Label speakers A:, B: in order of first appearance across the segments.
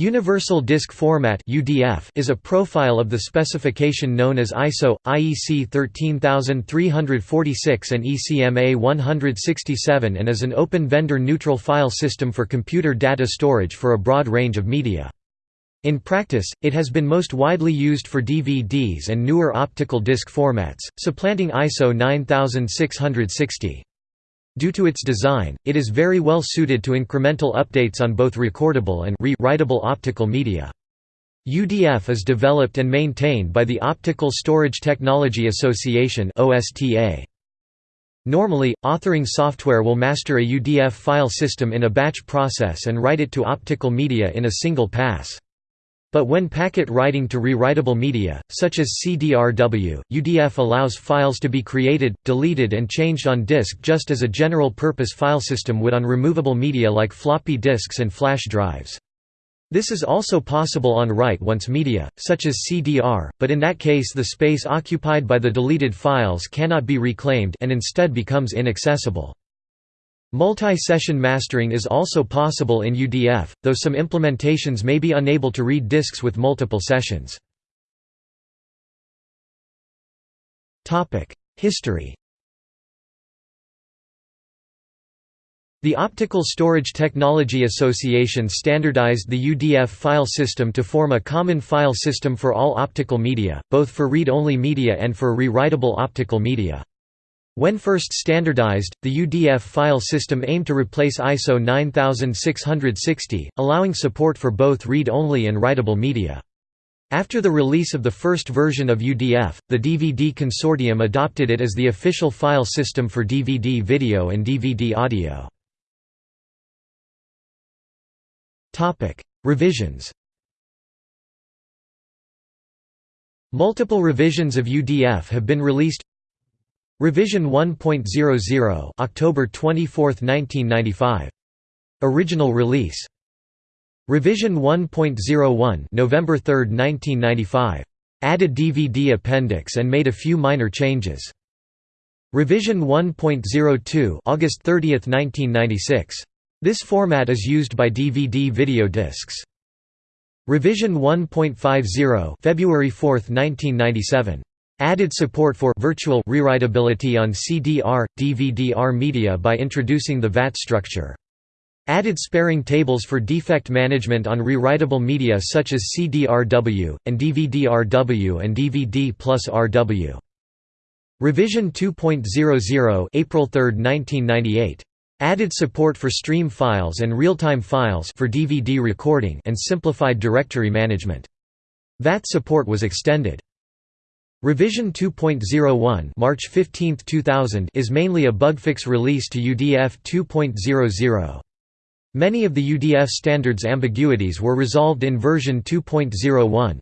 A: Universal Disk Format is a profile of the specification known as ISO IEC 13346 and ECMA 167 and is an open vendor neutral file system for computer data storage for a broad range of media. In practice, it has been most widely used for DVDs and newer optical disc formats, supplanting ISO 9660. Due to its design, it is very well suited to incremental updates on both recordable and re-writable optical media. UDF is developed and maintained by the Optical Storage Technology Association Normally, authoring software will master a UDF file system in a batch process and write it to optical media in a single pass. But when packet writing to rewritable media, such as CDRW, UDF allows files to be created, deleted and changed on disk just as a general-purpose file system would on removable media like floppy disks and flash drives. This is also possible on write-once media, such as CDR, but in that case the space occupied by the deleted files cannot be reclaimed and instead becomes inaccessible. Multi-session mastering is also possible in UDF, though some implementations may be unable to read disks with multiple sessions. History The Optical Storage Technology Association standardized the UDF file system to form a common file system for all optical media, both for read-only media and for rewritable optical media. When first standardized, the UDF file system aimed to replace ISO 9660, allowing support for both read-only and writable media. After the release of the first version of UDF, the DVD Consortium adopted it as the official file system for DVD video and DVD audio. Revisions Multiple revisions of UDF have been released Revision 1.00 October 24, 1995. Original release. Revision 1.01 November 3, 1995. Added DVD appendix and made a few minor changes. Revision 1.02 August 30, 1996. This format is used by DVD video discs. Revision 1.50 February 4, 1997. Added support for virtual rewritability on CDR, DVD-R media by introducing the VAT structure. Added sparing tables for defect management on rewritable media such as CDRW, and DVD-RW and DVD plus RW. Revision 2.00 April 3, 1998. Added support for stream files and real-time files for DVD recording and simplified directory management. VAT support was extended. Revision 2.01 March 15, 2000 is mainly a bugfix release to UDF 2.00. Many of the UDF standards ambiguities were resolved in version 2.01.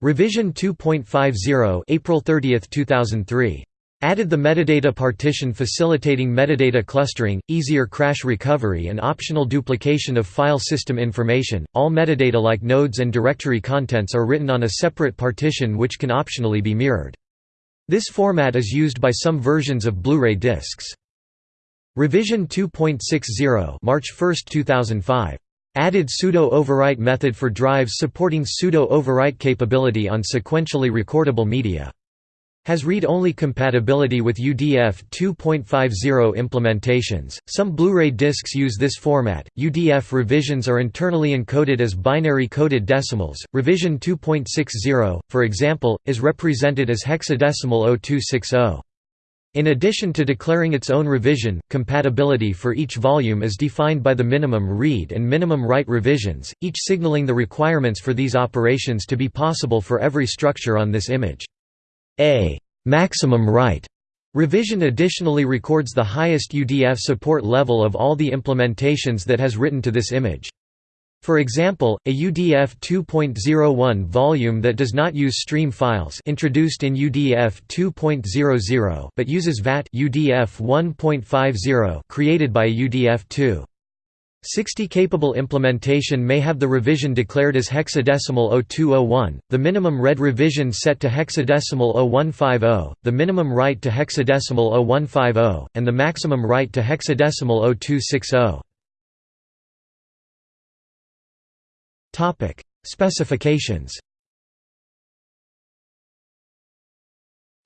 A: Revision 2.50 April 30, 2003 Added the metadata partition facilitating metadata clustering, easier crash recovery and optional duplication of file system information. All metadata like nodes and directory contents are written on a separate partition which can optionally be mirrored. This format is used by some versions of Blu-ray discs. Revision 2.60 March 1, 2005. Added pseudo-overwrite method for drives supporting pseudo-overwrite capability on sequentially recordable media. Has read-only compatibility with UDF 2.50 implementations. Some Blu-ray discs use this format. UDF revisions are internally encoded as binary coded decimals. Revision 2.60, for example, is represented as hexadecimal 0260. In addition to declaring its own revision, compatibility for each volume is defined by the minimum read and minimum write revisions, each signaling the requirements for these operations to be possible for every structure on this image. A maximum write revision additionally records the highest UDF support level of all the implementations that has written to this image. For example, a UDF 2.01 volume that does not use stream files introduced in UDF 2.00 but uses VAT UDF 1.50 created by UDF 2. 60 capable implementation may have the revision declared as hexadecimal 0201, the minimum read revision set to hexadecimal 0150, the minimum write to hexadecimal 0150, and the maximum write to hexadecimal 0260. Topic: Specifications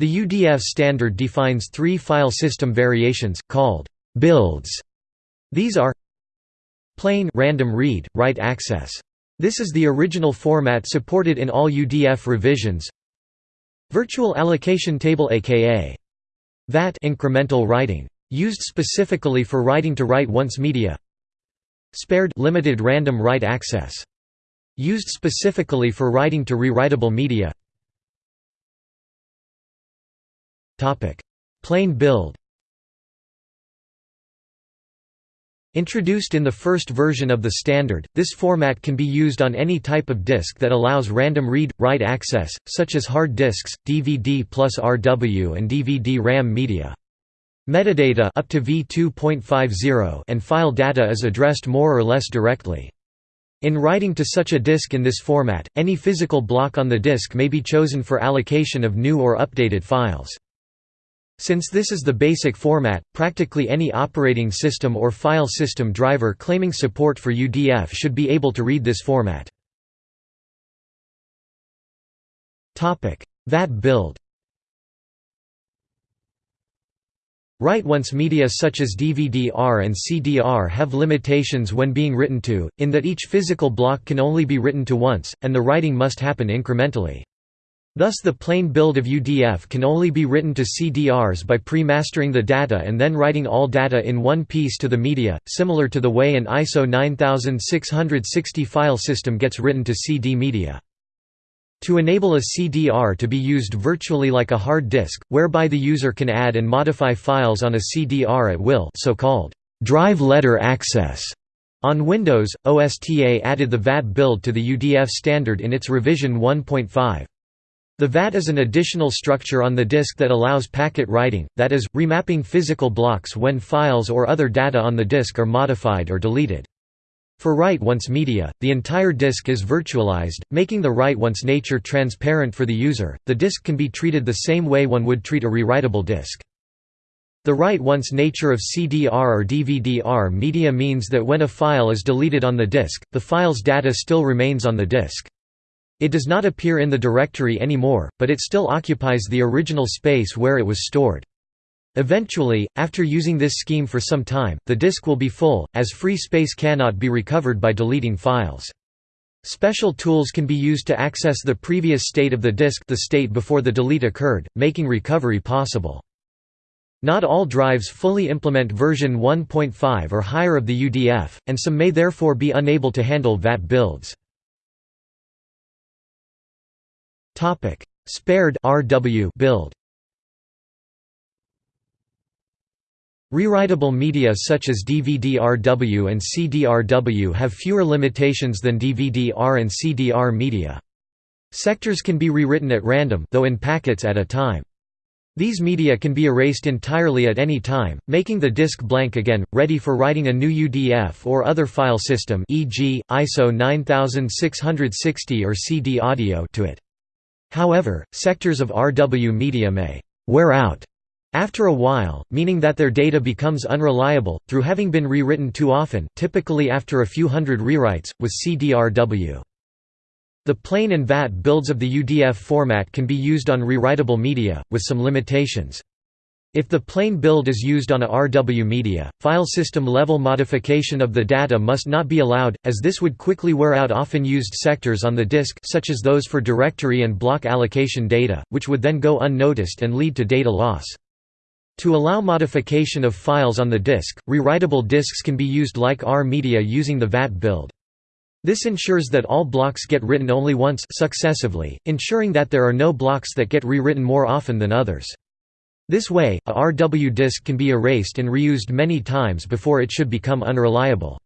A: The UDF standard defines three file system variations, called builds. These are plain random read, write access. This is the original format supported in all UDF revisions. Virtual allocation table aka VAT incremental writing. Used specifically for writing to write once media. Spared limited random write access. Used specifically for writing to rewritable media. Plain build Introduced in the first version of the standard, this format can be used on any type of disk that allows random read-write access, such as hard disks, DVD plus RW and DVD-RAM media. Metadata up to v2.50 and file data is addressed more or less directly. In writing to such a disk in this format, any physical block on the disk may be chosen for allocation of new or updated files. Since this is the basic format, practically any operating system or file system driver claiming support for UDF should be able to read this format. VAT build Write-once media such as DVD-R and CD-R have limitations when being written to, in that each physical block can only be written to once, and the writing must happen incrementally. Thus the plain build of UDF can only be written to CDRs by pre-mastering the data and then writing all data in one piece to the media, similar to the way an ISO 9660 file system gets written to CD media. To enable a CDR to be used virtually like a hard disk, whereby the user can add and modify files on a CDR at will so-called drive letter access. On Windows, OSTA added the VAT build to the UDF standard in its revision 1.5. The VAT is an additional structure on the disk that allows packet writing, that is, remapping physical blocks when files or other data on the disk are modified or deleted. For write-once media, the entire disk is virtualized, making the write-once nature transparent for the user. The disk can be treated the same way one would treat a rewritable disk. The write-once nature of CDR or DVD-R media means that when a file is deleted on the disk, the file's data still remains on the disk. It does not appear in the directory anymore, but it still occupies the original space where it was stored. Eventually, after using this scheme for some time, the disk will be full, as free space cannot be recovered by deleting files. Special tools can be used to access the previous state of the disk the state before the delete occurred, making recovery possible. Not all drives fully implement version 1.5 or higher of the UDF, and some may therefore be unable to handle VAT builds. Topic: Spared RW build. Rewritable media such as DVD-RW and CD-RW have fewer limitations than DVD-R and CD-R media. Sectors can be rewritten at random though in packets at a time. These media can be erased entirely at any time, making the disk blank again, ready for writing a new UDF or other file system e.g., ISO 9660 or CD audio to it. However, sectors of RW media may «wear out» after a while, meaning that their data becomes unreliable, through having been rewritten too often typically after a few hundred rewrites, with CDRW. The plain and VAT builds of the UDF format can be used on rewritable media, with some limitations. If the plain build is used on a RW media, file system level modification of the data must not be allowed, as this would quickly wear out often used sectors on the disk such as those for directory and block allocation data, which would then go unnoticed and lead to data loss. To allow modification of files on the disk, rewritable disks can be used like R media using the VAT build. This ensures that all blocks get written only once successively, ensuring that there are no blocks that get rewritten more often than others. This way, a RW disk can be erased and reused many times before it should become unreliable.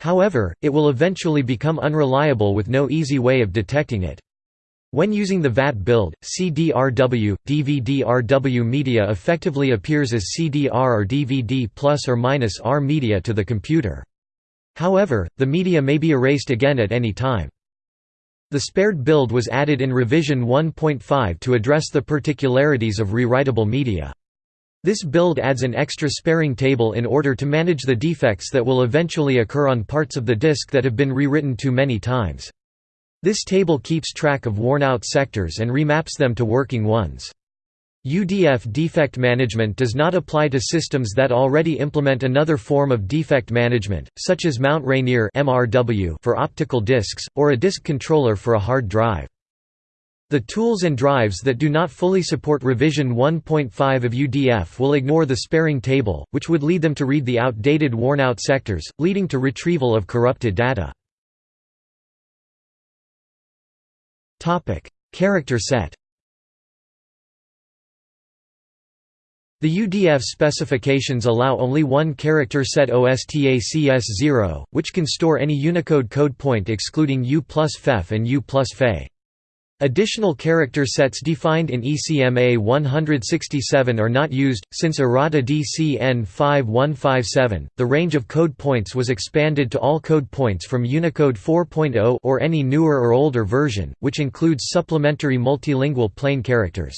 A: However, it will eventually become unreliable with no easy way of detecting it. When using the VAT build, CD-RW, DVD-RW media effectively appears as CD-R or DVD plus or minus R media to the computer. However, the media may be erased again at any time. The spared build was added in revision 1.5 to address the particularities of rewritable media. This build adds an extra sparing table in order to manage the defects that will eventually occur on parts of the disk that have been rewritten too many times. This table keeps track of worn-out sectors and remaps them to working ones. UDF defect management does not apply to systems that already implement another form of defect management, such as Mount Rainier for optical disks, or a disk controller for a hard drive. The tools and drives that do not fully support revision 1.5 of UDF will ignore the sparing table, which would lead them to read the outdated worn-out sectors, leading to retrieval of corrupted data. Character set The UDF specifications allow only one character set OSTACS0, which can store any Unicode code point excluding U plus FEF and U plus FE. Additional character sets defined in ECMA 167 are not used. Since errata DCN 5157, the range of code points was expanded to all code points from Unicode 4.0 or any newer or older version, which includes supplementary multilingual plane characters.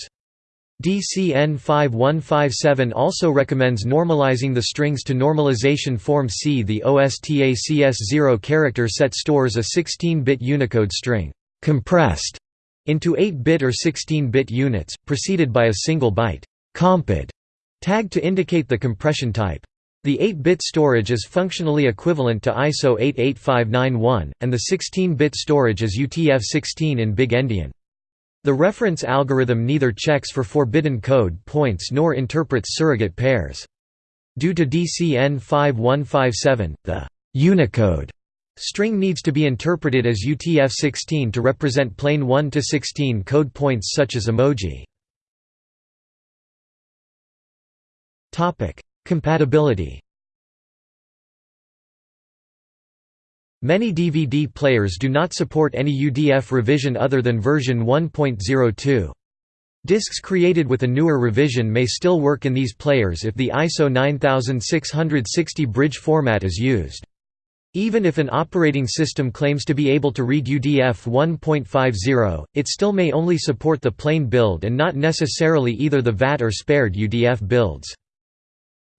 A: DCN 5157 also recommends normalizing the strings to normalization form C. The OSTACS0 character set stores a 16-bit Unicode string compressed into 8-bit or 16-bit units, preceded by a single byte comped tag to indicate the compression type. The 8-bit storage is functionally equivalent to ISO 88591, and the 16-bit storage is UTF-16 in Big Endian. The reference algorithm neither checks for forbidden code points nor interprets surrogate pairs. Due to DCN 5157, the Unicode String needs to be interpreted as UTF-16 to represent plane 1 to 16 code points such as emoji. Compatibility Many DVD players do not support any UDF revision other than version 1.02. Discs created with a newer revision may still work in these players if the ISO 9660 bridge format is used. Even if an operating system claims to be able to read UDF 1.50, it still may only support the plain build and not necessarily either the VAT or spared UDF builds.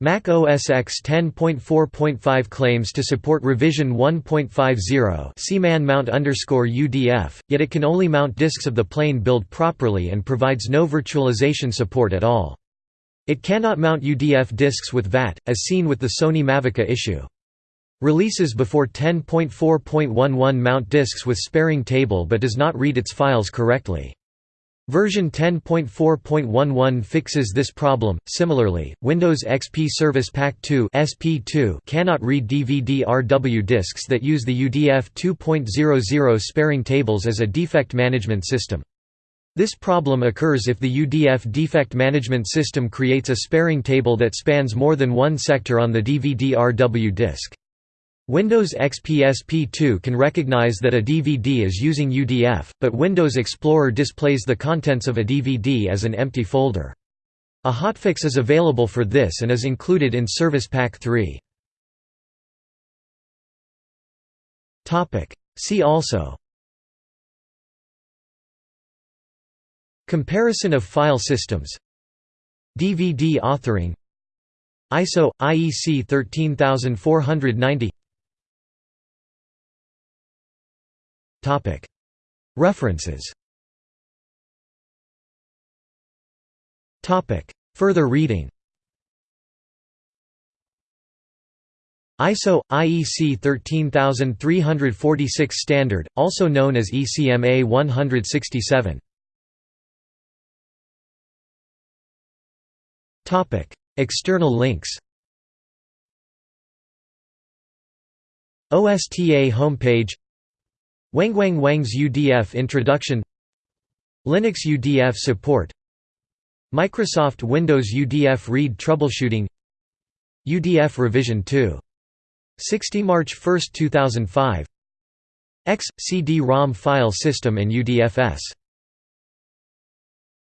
A: Mac OS X 10.4.5 claims to support revision 1.50 CMAN mount UDF, yet it can only mount disks of the plain build properly and provides no virtualization support at all. It cannot mount UDF disks with VAT, as seen with the Sony Mavica issue. Releases before 10.4.11 mount disks with sparing table but does not read its files correctly. Version 10.4.11 fixes this problem. Similarly, Windows XP Service Pack 2 (SP2) cannot read DVD-RW disks that use the UDF 2.00 sparing tables as a defect management system. This problem occurs if the UDF defect management system creates a sparing table that spans more than one sector on the DVD-RW disk. Windows XP SP2 can recognize that a DVD is using UDF, but Windows Explorer displays the contents of a DVD as an empty folder. A hotfix is available for this and is included in Service Pack 3. See also. Comparison of file systems. DVD authoring. ISO – IEC 13490 References. Further reading. ISO IEC 13346 standard, also known as ECMA 167. Topic: External links. OSTA homepage Wenguang Wang's UDF introduction Linux UDF support Microsoft Windows UDF read troubleshooting UDF revision 2. 60 March 1, 2005 X, CD-ROM file system and UDFS